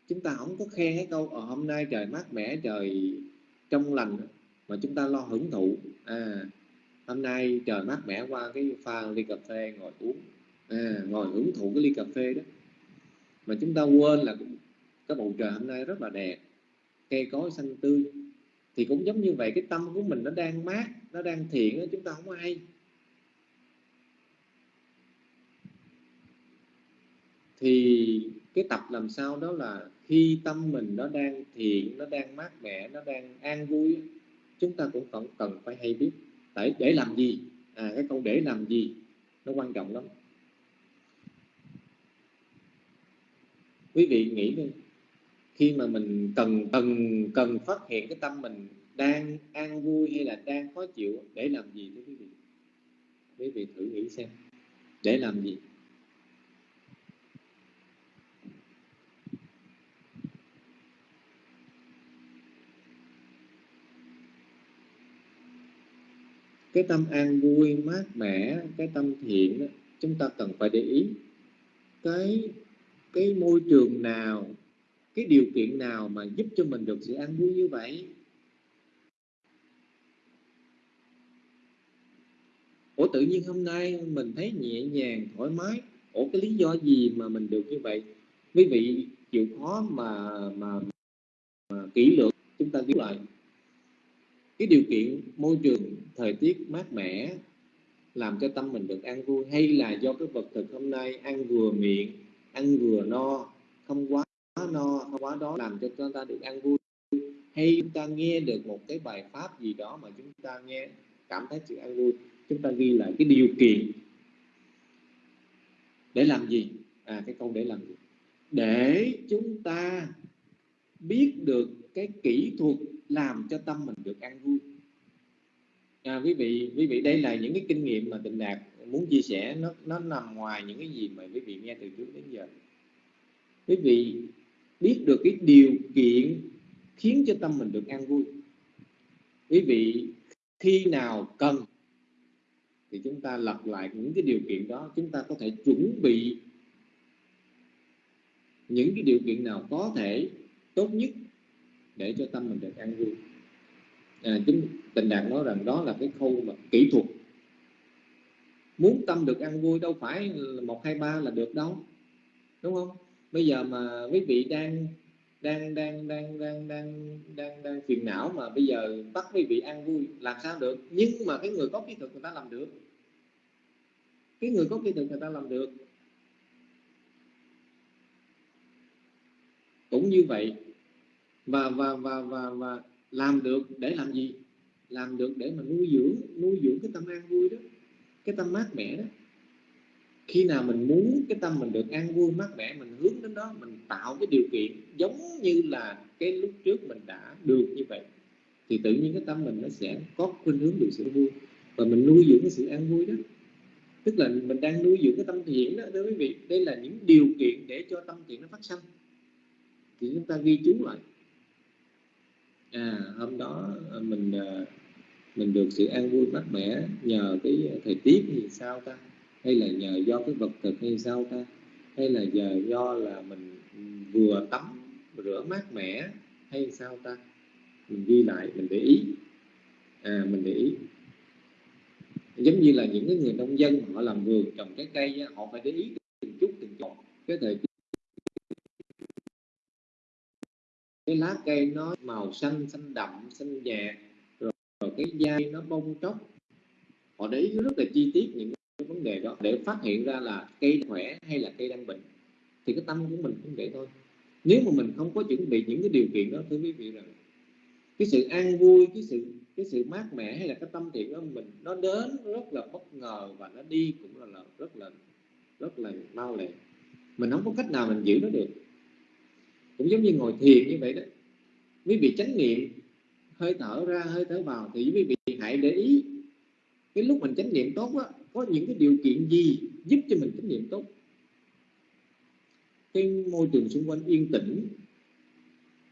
chúng ta không có khen cái câu ở hôm nay trời mát mẻ trời trong lành mà chúng ta lo hưởng thụ. À hôm nay trời mát mẻ qua cái pha ly cà phê ngồi uống. À, ngồi hưởng thụ cái ly cà phê đó. Mà chúng ta quên là cái bầu trời hôm nay rất là đẹp cây cối xanh tươi. Thì cũng giống như vậy cái tâm của mình nó đang mát nó đang thiện chúng ta không ai. Thì cái tập làm sao đó là khi tâm mình nó đang thiện nó đang mát mẻ nó đang an vui chúng ta cũng cần cần phải hay biết để để làm gì? À cái câu để làm gì? Nó quan trọng lắm. Quý vị nghĩ đi, khi mà mình cần cần cần phát hiện cái tâm mình đang an vui hay là đang khó chịu, để làm gì thưa quý vị? Quý vị thử nghĩ xem, để làm gì? Cái tâm an vui mát mẻ cái tâm thiện đó, chúng ta cần phải để ý. Cái cái môi trường nào cái điều kiện nào mà giúp cho mình được sự an vui như vậy? Ủa tự nhiên hôm nay mình thấy nhẹ nhàng thoải mái. Ủa cái lý do gì mà mình được như vậy? Quý vị chịu khó mà mà, mà kỹ lưỡng chúng ta cứu lại cái điều kiện môi trường, thời tiết mát mẻ làm cho tâm mình được an vui hay là do cái vật thực hôm nay ăn vừa miệng, ăn vừa no, không quá no, không quá đó làm cho chúng ta được an vui? Hay chúng ta nghe được một cái bài pháp gì đó mà chúng ta nghe, cảm thấy sự an vui, chúng ta ghi lại cái điều kiện để làm gì? À cái câu để làm gì? Để chúng ta biết được cái kỹ thuật làm cho tâm mình được an vui. À, quý vị quý vị đây là những cái kinh nghiệm mà tịnh đạt muốn chia sẻ. Nó nó nằm ngoài những cái gì mà quý vị nghe từ trước đến giờ. Quý vị biết được cái điều kiện khiến cho tâm mình được an vui. Quý vị khi nào cần thì chúng ta lặp lại những cái điều kiện đó. Chúng ta có thể chuẩn bị những cái điều kiện nào có thể tốt nhất để cho tâm mình được an vui. À, chính tình đạt nói rằng đó là cái khâu mà kỹ thuật. Muốn tâm được ăn vui đâu phải một hai ba là được đâu đúng không? Bây giờ mà quý vị đang đang đang đang đang đang đang đang phiền não mà bây giờ bắt quý vị ăn vui làm sao được? Nhưng mà cái người có kỹ thuật người ta làm được. Cái người có kỹ thuật người ta làm được. Cũng như vậy và và và và và làm được để làm gì? Làm được để mà nuôi dưỡng nuôi dưỡng cái tâm an vui đó, cái tâm mát mẻ đó. Khi nào mình muốn cái tâm mình được an vui, mát mẻ, mình hướng đến đó, mình tạo cái điều kiện giống như là cái lúc trước mình đã được như vậy, thì tự nhiên cái tâm mình nó sẽ có khuynh hướng được sự vui và mình nuôi dưỡng cái sự an vui đó. Tức là mình đang nuôi dưỡng cái tâm thiện đó, thưa quý vị, đây là những điều kiện để cho tâm thiện nó phát sinh thì chúng ta ghi chú lại à hôm đó à, mình à, mình được sự an vui mát mẻ nhờ cái thời tiết thì sao ta? Hay là nhờ do cái vật thực hay sao ta? Hay là giờ do là mình vừa tắm, rửa mát mẻ hay sao ta? Mình ghi lại, mình để ý. À mình để ý. Giống như là những cái người nông dân họ làm vườn trồng trái cây họ phải để ý từng chút từng chút. Cái thời cái lá cây nó màu xanh xanh đậm xanh nhạt rồi, rồi cái dây nó bông tróc. Họ để ý rất là chi tiết những cái vấn đề đó để phát hiện ra là cây khỏe hay là cây đang bệnh thì cái tâm của mình cũng vậy thôi. Nếu mà mình không có chuẩn bị những cái điều kiện đó thưa quý vị rằng cái sự an vui cái sự cái sự mát mẻ hay là cái tâm thiện của mình nó đến rất là bất ngờ và nó đi cũng là, là rất là rất là mau lẹ. Mình không có cách nào mình giữ nó được cũng giống như ngồi thiền như vậy đó. Quý vị chánh niệm, hơi thở ra, hơi thở vào thì quý vị hãy để ý. Cái lúc mình chánh niệm tốt đó có những cái điều kiện gì giúp cho mình chánh niệm tốt? Cái môi trường xung quanh yên tĩnh,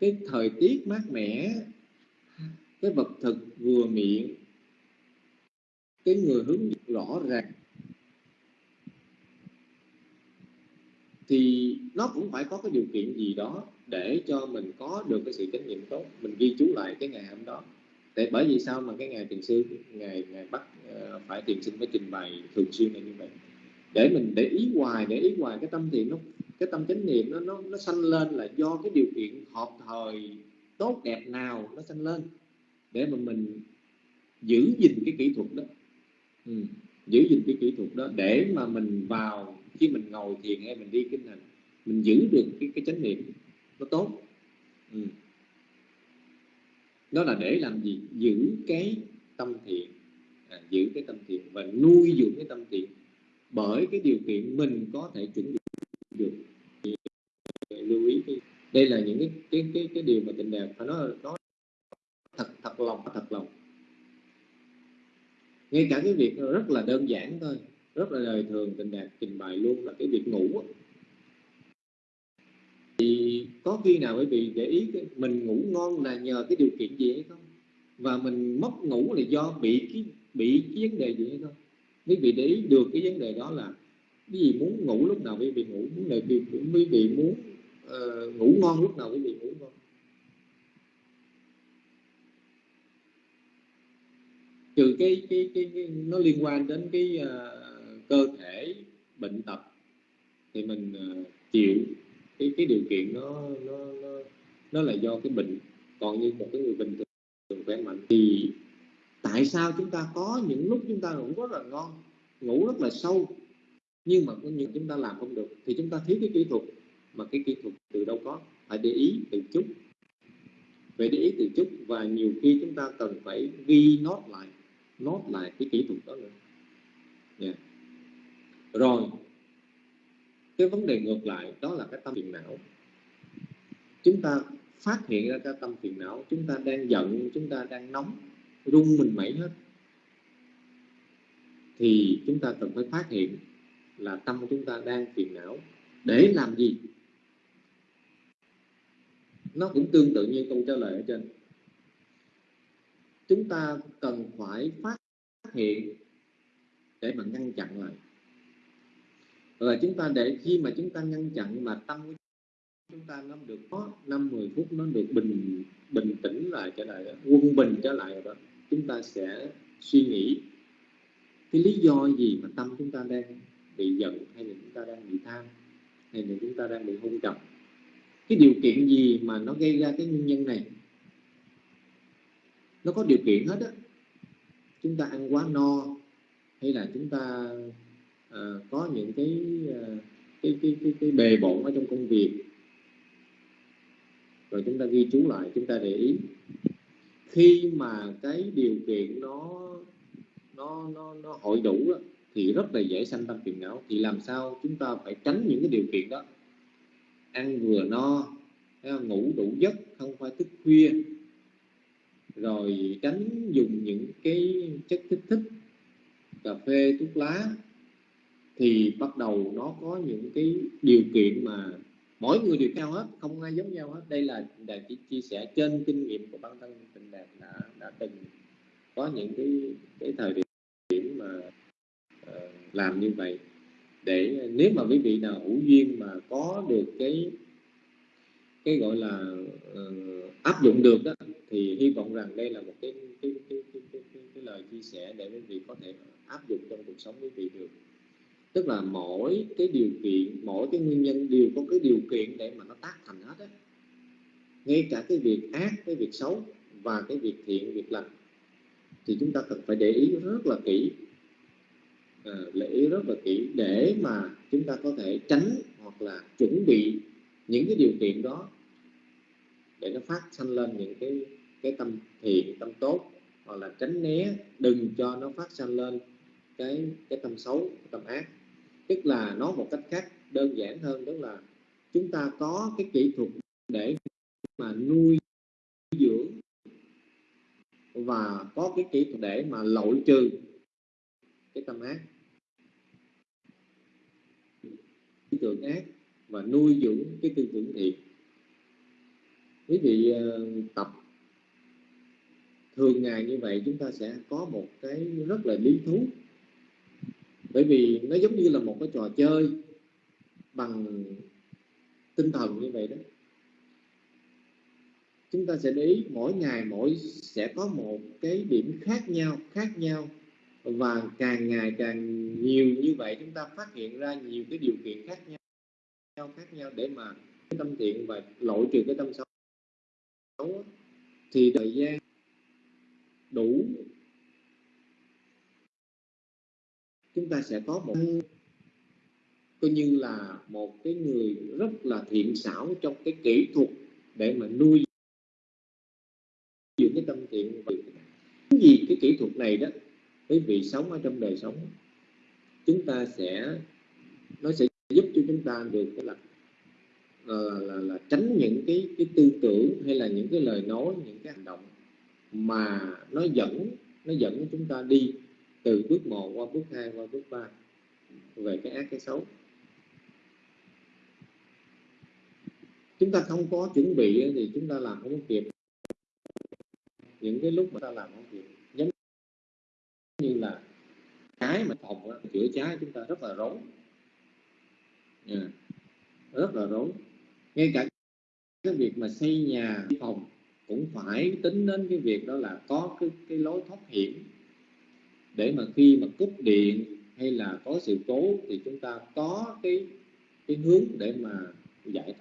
cái thời tiết mát mẻ, cái vật thực vừa miệng, cái người hướng rõ ràng. Thì nó cũng phải có cái điều kiện gì đó để cho mình có được cái sự trách nhiệm tốt mình ghi chú lại cái ngày hôm đó. Để bởi vì sao mà cái ngày tiền sư ngày ngày bắt uh, phải tiền sinh phải trình bày thường xuyên là như vậy? Để mình để ý hoài để ý hoài cái tâm thiện nó cái tâm chánh niệm nó nó nó sanh lên là do cái điều kiện hợp thời tốt đẹp nào nó sanh lên. Để mà mình giữ gìn cái kỹ thuật đó. Ừ. giữ gìn cái kỹ thuật đó để mà mình vào khi mình ngồi thiền hay mình đi kinh hành mình giữ được cái cái chánh niệm nó tốt. Ừ. đó là để làm gì? Giữ cái tâm thiện à, giữ cái tâm thiện và nuôi dưỡng cái tâm thiện. Bởi cái điều kiện mình có thể chuẩn bị được lưu ý cái đây là những cái cái cái, cái điều mà tình đẹp phải nói nó thật thật lòng thật lòng. Ngay cả cái việc rất là đơn giản thôi rất là đời thường tình đạt trình bày luôn là cái việc ngủ thì có khi nào quý vị để ý cái, mình ngủ ngon là nhờ cái điều kiện gì hay không? Và mình mất ngủ là do bị cái bị cái vấn đề gì hay không? Quý vị để ý được cái vấn đề đó là cái gì muốn ngủ lúc nào quý vị ngủ muốn là quý vị muốn uh, ngủ ngon lúc nào quý vị ngủ ngon. Trừ cái cái, cái, cái nó liên quan đến cái uh, cơ thể bệnh tật thì mình ờ, chịu. Cái cái điều kiện nó nó nó nó là do cái bệnh. Còn như một cái người bình thường khỏe mạnh thì tại sao chúng ta có những lúc chúng ta ngủ rất là ngon, ngủ rất là sâu, nhưng mà có những chúng ta làm không được? Thì chúng ta thiếu cái kỹ thuật. Mà cái kỹ thuật từ đâu có? Phải để ý từ chút. Phải để ý từ chút và nhiều khi chúng ta cần phải ghi nốt lại nốt lại cái kỹ thuật đó nữa. Yeah rồi, cái vấn đề ngược lại đó là cái tâm phiền não. Chúng ta phát hiện ra cái tâm phiền não, chúng ta đang giận, chúng ta đang nóng rung mình mẩy hết. Thì chúng ta cần phải phát hiện là tâm của chúng ta đang phiền não. Để làm gì? Nó cũng tương tự như câu trả lời ở trên. Chúng ta cần phải phát hiện để mà ngăn chặn lại và chúng ta để khi mà chúng ta ngăn chặn mà tâm của chúng ta nó được có năm, mười phút nó được bình bình tĩnh lại trở lại, quân bình trở lại rồi đó, chúng ta sẽ suy nghĩ cái lý do gì mà tâm chúng ta đang bị giận hay là chúng ta đang bị tham hay là chúng ta đang bị hung trầm cái điều kiện gì mà nó gây ra cái nguyên nhân này? Nó có điều kiện hết á. Chúng ta ăn quá no hay là chúng ta Ờ, có những cái, ờ, cái, cái cái cái bề bộn ở trong công việc. Rồi chúng ta ghi chú lại chúng ta để ý. Khi mà cái điều kiện nó nó nó, nó hội đủ đó, thì rất là dễ sanh tâm phiền não. Thì làm sao chúng ta phải tránh những cái điều kiện đó? Ăn vừa no ngủ đủ giấc không phải thức khuya. Rồi tránh dùng những cái chất kích thích cà phê thuốc lá thì bắt đầu nó có những cái điều kiện mà mỗi người đều cao hết không ai giống nhau hết. Đây là đạt chỉ chia sẻ trên kinh nghiệm của bản thân tình đạt đã đã từng có những cái cái thời điểm mà uh, làm như vậy. Để nếu mà quý vị nào hữu duyên mà có được cái cái gọi là uh, áp dụng được đó thì hy vọng rằng đây là một cái cái, cái, cái, cái, cái, cái lời chia sẻ để quý vị có thể áp dụng trong cuộc sống quý vị được tức là mỗi cái điều kiện mỗi cái nguyên nhân đều có cái điều kiện để mà nó tác thành hết á. Ngay cả cái việc ác cái việc xấu và cái việc thiện việc lành. Thì chúng ta cần phải để ý rất là kỹ. À, để ý rất là kỹ để mà chúng ta có thể tránh hoặc là chuẩn bị những cái điều kiện đó để nó phát sanh lên những cái cái tâm thiện tâm tốt. Hoặc là tránh né đừng cho nó phát sanh lên cái cái tâm xấu cái tâm ác tức là nói một cách khác, đơn giản hơn, đó là chúng ta có cái kỹ thuật để mà nuôi dưỡng và có cái kỹ thuật để mà loại trừ cái tâm ác, tư tưởng ác và nuôi dưỡng cái tư tưởng thiện. Quý vị ờ, tập thường ngày như vậy, chúng ta sẽ có một cái rất là lý thú bởi vì nó giống như là một cái trò chơi bằng tinh thần như vậy đó. Chúng ta sẽ để ý, mỗi ngày mỗi sẽ có một cái điểm khác nhau khác nhau. Và càng ngày càng nhiều như vậy, chúng ta phát hiện ra nhiều cái điều kiện khác nhau khác nhau để mà cái tâm thiện và loại trừ cái tâm xấu thì thời gian đủ chúng ta sẽ có một coi như là một cái người rất là thiện xảo trong cái kỹ thuật để mà nuôi dưỡng cái tâm thiện và cái gì cái kỹ thuật này đó quý vị sống ở trong đời sống chúng ta sẽ nó sẽ giúp cho chúng ta được cái là là, là, là tránh những cái cái tư tưởng hay là những cái lời nói những cái hành động mà nó dẫn nó dẫn chúng ta đi từ bước 1 qua bước 2 qua bước 3 về cái ác cái xấu. Chúng ta không có chuẩn bị thì chúng ta làm không kịp. Những cái lúc mà ta làm không kịp giống như là cái mà phòng đó, chữa cháy chúng ta rất là rối. Yeah. rất là rối. Ngay cả cái việc mà xây nhà phòng cũng phải tính đến cái việc đó là có cái, cái lối thoát hiểm để mà khi mà cúp điện hay là có sự cố thì chúng ta có cái cái hướng để mà giải thoát.